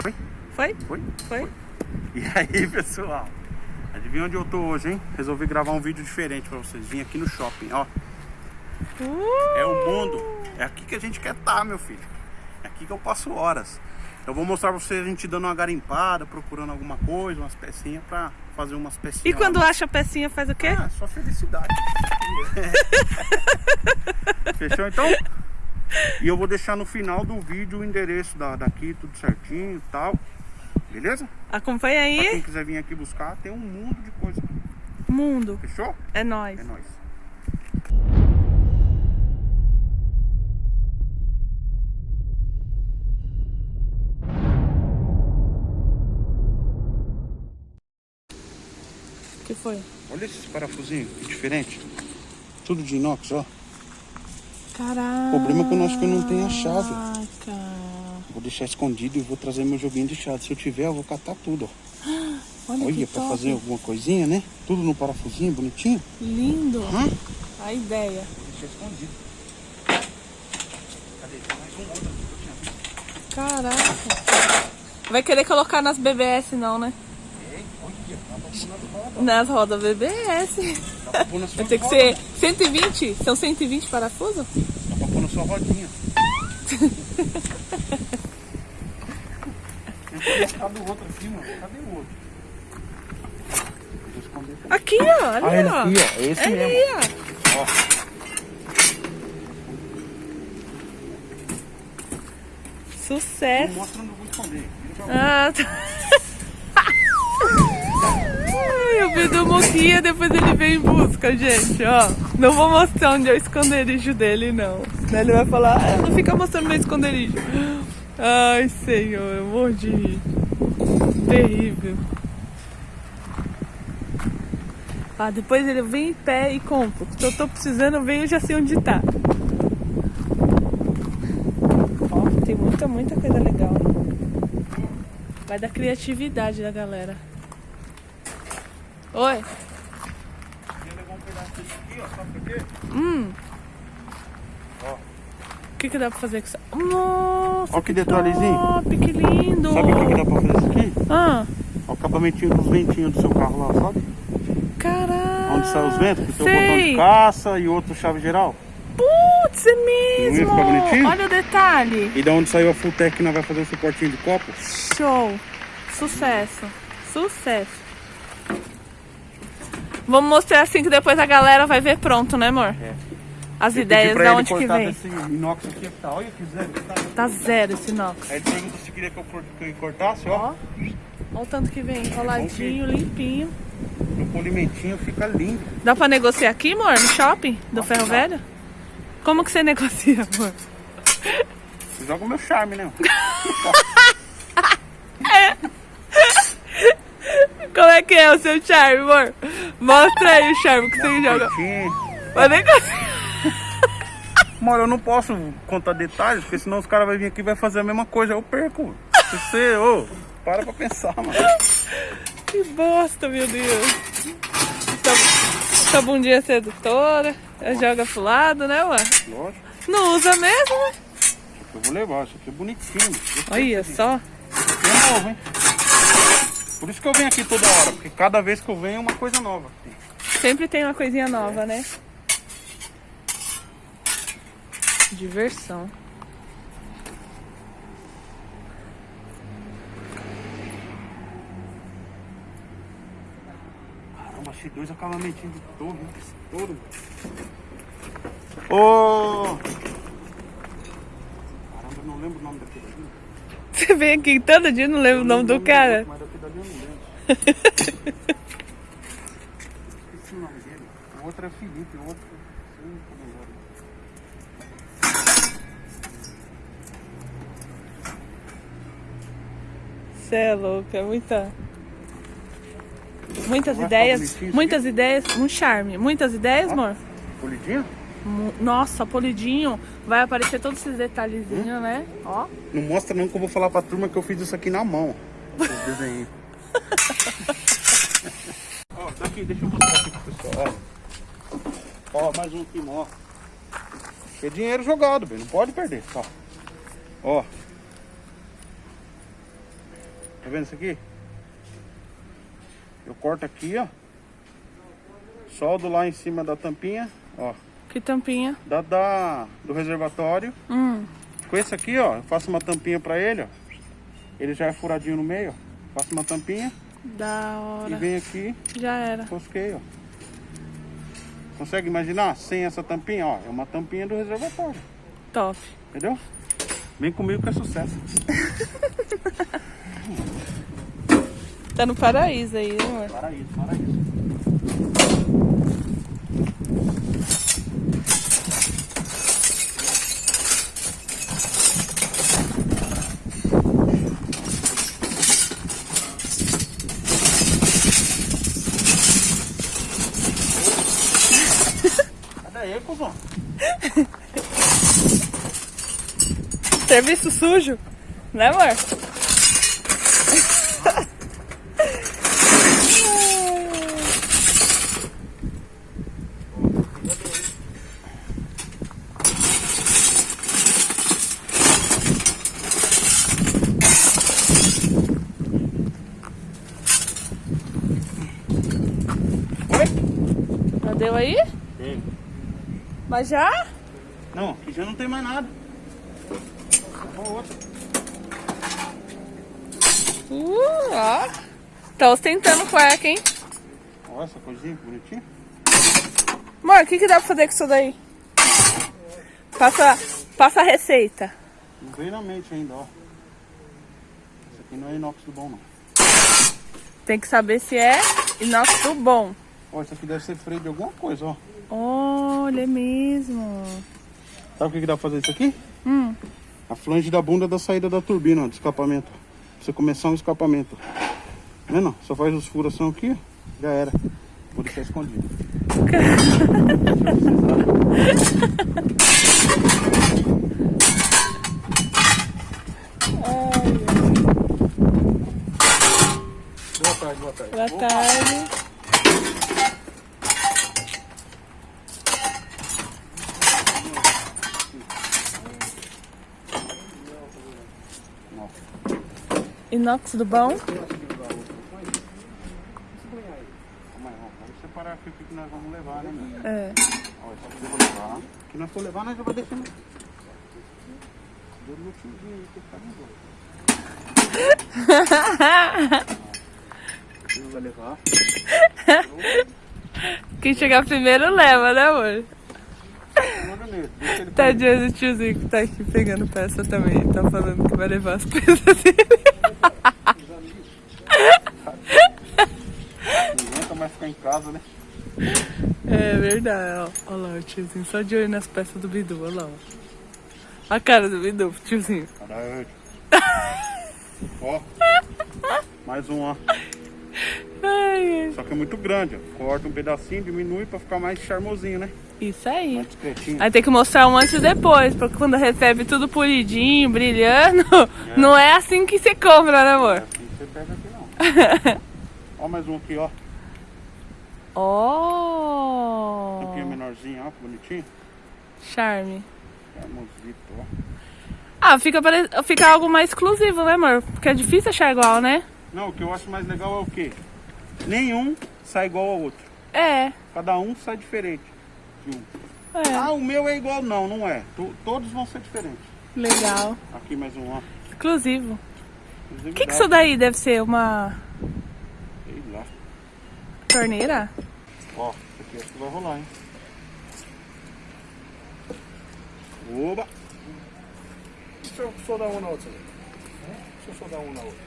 Foi? Foi? Foi? Foi? E aí, pessoal? Adivinha onde eu tô hoje, hein? Resolvi gravar um vídeo diferente pra vocês. Vim aqui no shopping, ó. Uh! É o mundo. É aqui que a gente quer estar, meu filho. É aqui que eu passo horas. Eu vou mostrar pra vocês a gente dando uma garimpada, procurando alguma coisa, umas pecinhas pra fazer umas pecinhas. E quando acha a pecinha faz o quê? Ah, só felicidade. Fechou então? E eu vou deixar no final do vídeo o endereço da, daqui, tudo certinho e tal. Beleza? Acompanha Pra quem aí. quiser vir aqui buscar, tem um mundo de coisa. aqui. Mundo. Fechou? É nóis. É nóis. O que foi? Olha esses parafusinhos, que diferente. Tudo de inox, ó. Caraca. O problema é que eu acho que eu não tenho a chave. Vou deixar escondido e vou trazer meu joguinho de chave. Se eu tiver, eu vou catar tudo, ó. Olha, Olha, pra top. fazer alguma coisinha, né? Tudo no parafusinho, bonitinho. Lindo. Hã? A ideia. Vou deixar escondido. Cadê? Tem mais um outro aqui que eu tinha visto. Caraca. Vai querer colocar nas BBS não, né? Nas rodas. BBS. Dá Vai ter que ser 120? São 120 parafusos? Dá pra pôr na sua rodinha. Cadê o outro aqui, mano? Cadê o outro? Aqui. Ó. Ali, Ah, ele ó. aqui, ó. Esse Ali, mesmo. ó. Ó. Tô Sucesso. mostrando, eu vou esconder. Ah, tá. Ai, o Bidu Moquinha, depois ele vem em busca, gente, ó. Não vou mostrar onde é o esconderijo dele, não. Senão ele vai falar, ah, não fica mostrando meu esconderijo. Ai, senhor, eu morro de rir. Terrível. Ah, depois ele vem em pé e compra. Se eu tô precisando, eu venho e já sei onde tá. Ó, tem muita, muita coisa legal. Vai da criatividade da galera. Oi? Queria levar um pedaço disso aqui, ó. Sabe por quê? Hum. Ó. O que, que dá pra fazer com isso? Nossa, Ó que detalhezinho. top, que lindo. Sabe o que, que dá pra fazer isso aqui? Ah, Ó, o acabamentinho dos ventinhos do seu carro lá, sabe? caraca. Onde sai os ventos, que tem o botão de caça e outro chave geral. Putz, é mesmo. Olha o detalhe. E da onde saiu a Fulltech que nós vai fazer o suportinho de copo? Show. Sucesso. Sucesso. Vamos mostrar assim que depois a galera vai ver pronto, né, amor? É. As Eu ideias da onde que vem. desse inox aqui, tá? Olha que zero tá. Tá zero esse inox. Aí ele perguntou se queria que eu, cor- que eu cortasse, ó. Ó. Olha o tanto que vem, enroladinho, limpinho. No polimentinho fica lindo. Dá pra negociar aqui, amor? No shopping do Ferro Velho? Como que você negocia, amor? Você joga o meu charme, né? Como é que é o seu charme, amor? Mostra aí o charme que você joga. Vai negociar. Amor, eu não posso contar detalhes, porque senão os caras vão vir aqui e vai fazer a mesma coisa. Eu perco. Você, ô, para pra pensar, mano. Que bosta, meu Deus. Essa, bundinha sedutora. Ela Joga pro lado, né, amor? Lógico. Não usa mesmo, né? Eu vou levar. Isso aqui é bonitinho. Olha só. É novo, hein? Por isso que eu venho aqui toda hora, porque cada vez que eu venho é uma coisa nova. Sempre tem uma coisinha nova, né? Diversão. Caramba, achei dois acabamentinhos de torre. Todo. Ô! Caramba, eu não lembro o nome daquele. Você vem aqui todo dia e não lembra o nome do cara? Mas daquele ali eu não lembro. Esqueci o nome dele. O outro é Felipe, o outro. Você é louco, é muita. Muitas Vai ideias, muitas ideias, um charme. Muitas ideias, amor? Polidinho? Nossa, polidinho. Vai aparecer todos esses detalhezinhos, né? Ó. Não mostra não que eu vou falar pra turma que eu fiz isso aqui na mão. Os desenhos. Ó, tá aqui, deixa eu mostrar aqui pro pessoal. Ó, ó mais um aqui, ó. É dinheiro jogado, velho. Não pode perder, ó. Ó. Tá vendo isso aqui? Eu corto aqui, ó. Soldo lá em cima da tampinha, ó. Que tampinha. Da, da, do reservatório. Hum. Com esse aqui, ó, eu faço uma tampinha pra ele, ó. Ele já é furadinho no meio, ó. Faço uma tampinha Da e hora. vem aqui, Já era. tosquei, ó. Consegue imaginar? Sem essa tampinha, ó. É uma tampinha do reservatório. Top. Entendeu? Vem comigo que é sucesso. Tá no paraíso aí, né, amor? Paraíso, paraíso. Cadê aí, cuzão? Serviço sujo. Né, amor? Oi? Já deu aí? Mas já? Não, aqui já não tem mais nada. Ó, outra. Uh, ó. Tá ostentando cueca, hein? Olha essa coisinha bonitinha. Amor, o que, que dá pra fazer com isso daí? Passa, passa a receita. Não veio na mente ainda, ó. Esse aqui não é inox do bom, não. Tem que saber se é inox do bom. Ó, isso aqui deve ser freio de alguma coisa, ó. Olha, mesmo. Sabe o que, que dá pra fazer isso aqui? Hum. A flange da bunda da saída da turbina, ó, do escapamento. Pra você começar um escapamento. Tá vendo? Só faz os furação aqui, ó. Já era. Vou deixar escondido. Boa tarde, boa tarde. Boa tarde. Inox do bom? Vamos separar aqui o que que nós vamos levar, né? É. Ó, isso aqui eu vou levar. O que nós for levar, nós já deixando. Deu no tiozinho aí, que tá no gol. Ele vai levar. Quem chegar primeiro leva, né, amor? Tadinho do tiozinho que tá aqui pegando peça também. Tá falando que vai levar as peças dele. Não aguenta mais ficar em casa, né? É verdade, ó. Olha lá o tiozinho só de olho nas peças do Bidu, olha lá, ó. A cara do Bidu, tiozinho. Caralho. Ó. Mais um, ó. Ai. Só que é muito grande, ó. Corta um pedacinho, diminui pra ficar mais charmosinho, né? Isso aí. Aí tem que mostrar um antes e depois, porque quando recebe tudo polidinho, brilhando, não é assim que você compra, né, É amor? assim que você pega aqui, não. ó, mais um aqui, ó. Oh! Tampinha menorzinha, ó. que Bonitinho. Charme. Charmosito, ó. Ah, fica, pare- fica algo mais exclusivo, né, amor? Porque é difícil achar igual, né? Não, o que eu acho mais legal é o quê? Nenhum sai igual ao outro. É, Cada um sai diferente de um. é. Ah, o meu é igual. Não, não é. To- todos vão ser diferentes. Legal. Aqui mais um, ó. Exclusivo. O que, que isso daí deve ser? Uma. Torneira? Ó, isso aqui acho que vai rolar, hein? Oba! Deixa eu só dar uma na outra. Deixa eu só dar uma na outra.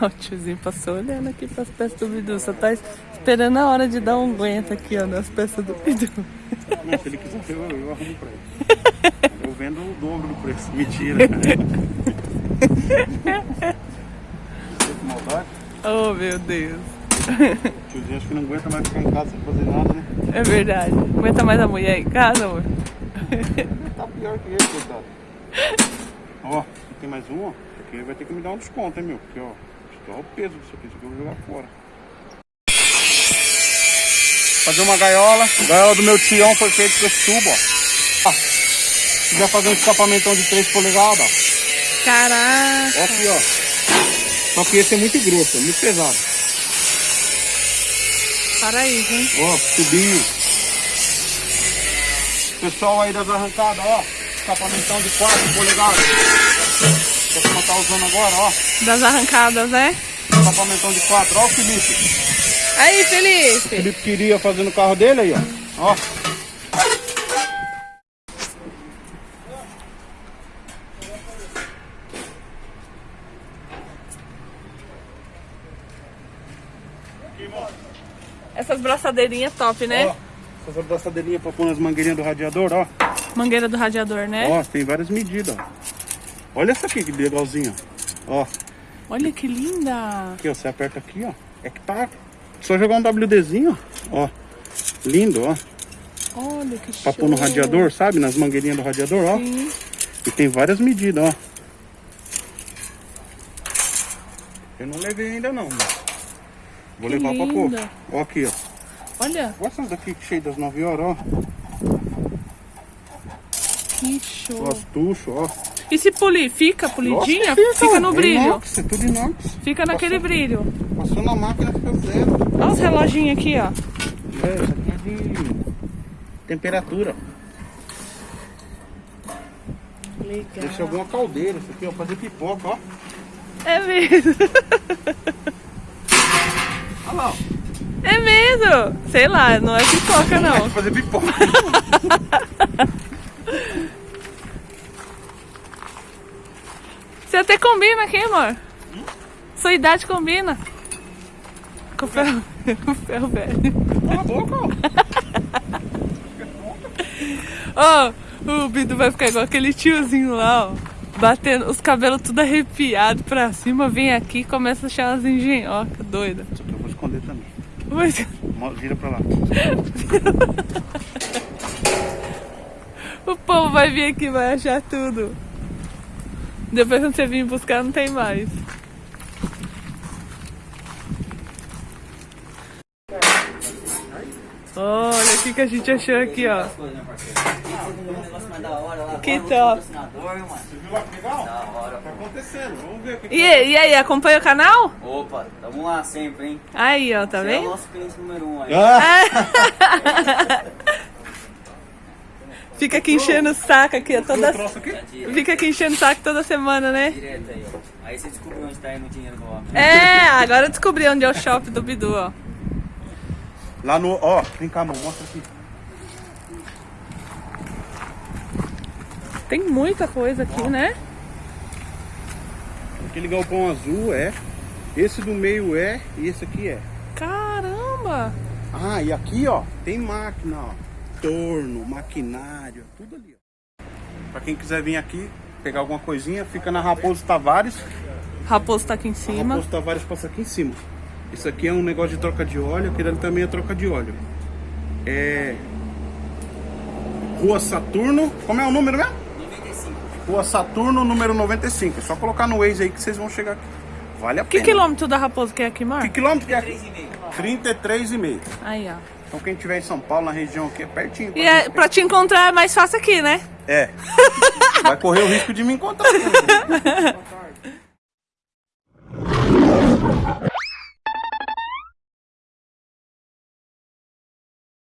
Ó, o tiozinho passou olhando aqui pras peças do Bidu. Só tá esperando a hora de dar um aguento aqui, ó, nas peças do Bidu. Não, se ele quiser, eu, eu arrumo pra ele. Eu vendo o dobro do preço. Mentira. Maldade? Oh, meu Deus. O tiozinho acho que não aguenta mais ficar em casa sem fazer nada, né? É verdade. Aguenta mais a mulher em casa, amor? Tá pior que ele, coitado. Ó, aqui tem mais um, ó. Aqui vai ter que me dar um desconto, hein, meu? Porque, ó, olha o peso disso aqui. Isso aqui eu vou jogar fora. Fazer uma gaiola. A gaiola do meu tião foi feita com esse tubo, ó. Se quiser fazer um escapamentão de 3 polegadas, ó. Caraca. Ó aqui, ó. Só que esse é muito grosso, é muito pesado. Paraíso, hein? Ó, tubinho. Pessoal aí das arrancadas, ó. Escapamentão de 4 polegadas. Que a tá usando agora, ó. Das arrancadas, né? Escapamentão de 4. Ó Felipe. Aí, O Felipe. Felipe queria fazer no carro dele aí, ó. Ó. Essas braçadeirinhas top, né? Ó. Essas abraçadeirinhas pra pôr nas mangueirinhas do radiador, ó. Mangueira do radiador, né? Ó, tem várias medidas, ó. Olha essa aqui que legalzinha. Ó, Olha que linda. aqui, ó. Você aperta aqui, ó. É que tá. Só jogar um WDzinho, ó. Lindo, ó. Olha que show. Pra pôr no radiador, sabe? Nas mangueirinhas do radiador, ó. Sim. E tem várias medidas, ó. Eu não levei ainda não, mas Vou Que levar pra pôr. linda. Ó aqui, ó. Olha Olha essas daqui cheias das 9 horas, ó. que show. Ó, as tuchos, ó. E se polir? Fica polidinha? Nossa, Fica no é brilho. Inox, é tudo inox. Fica naquele brilho. Passou na máquina, fica zero. Olha os reloginhos aqui, ó. É, isso aqui é de temperatura. Legal. Deixa alguma caldeira, isso aqui, ó, fazer pipoca, ó. É mesmo. Ó. É mesmo. Sei lá, não é pipoca, não. Fazer pipoca. Você até combina aqui, amor. Sua idade combina. Com o ferro, com o ferro velho. Cala a boca, ó. Ó, o Bidu vai ficar igual aquele tiozinho lá, ó. Batendo os cabelos tudo arrepiado pra cima, vem aqui e começa a achar umas engenhocas doida. Isso aqui eu vou esconder também. Mas Vira pra lá. o povo vai vir aqui e vai achar tudo. Depois quando você vir buscar não tem mais. Olha o que, que a gente achou aqui, ó. Que top. Viu lá que legal? Da hora. Tá acontecendo, vamos ver o que E, e aí, acompanha o canal? Opa, tamo lá sempre, hein? Aí, ó, tá Você é o vendo? nosso cliente número um aí. Ah, Fica aqui enchendo o saco aqui, ó, toda... Direto, Fica aqui enchendo o saco toda semana, né? direto aí, ó. Aí você descobriu onde tá indo o dinheiro do homem. É, agora eu descobri onde é o shopping do Bidu, ó. Lá no. Ó, vem cá, amor, mostra aqui. Tem muita coisa aqui, né? Aquele galpão azul é. Esse do meio é. E esse aqui é. Caramba! Ah, e aqui, ó, tem máquina, ó. Torno, maquinário, tudo ali, ó. Pra quem quiser vir aqui, pegar alguma coisinha, fica na Raposo Tavares. Raposo tá aqui em A cima. Raposo Tavares passa aqui em cima. Isso aqui é um negócio de troca de óleo, aquele ali também é troca de óleo. É. Rua Saturno. Como é o número mesmo? 95. Rua Saturno, número 95. É só colocar no Waze aí que vocês vão chegar aqui. Vale a Que pena. quilômetro da Raposo que é aqui, Que Mar? quilômetro que é? 3,5. 33,5. Aí, ó. Então quem tiver em São Paulo, na região aqui, é pertinho. E é, pra te encontrar é mais fácil aqui, né? É. Vai correr o risco de me encontrar.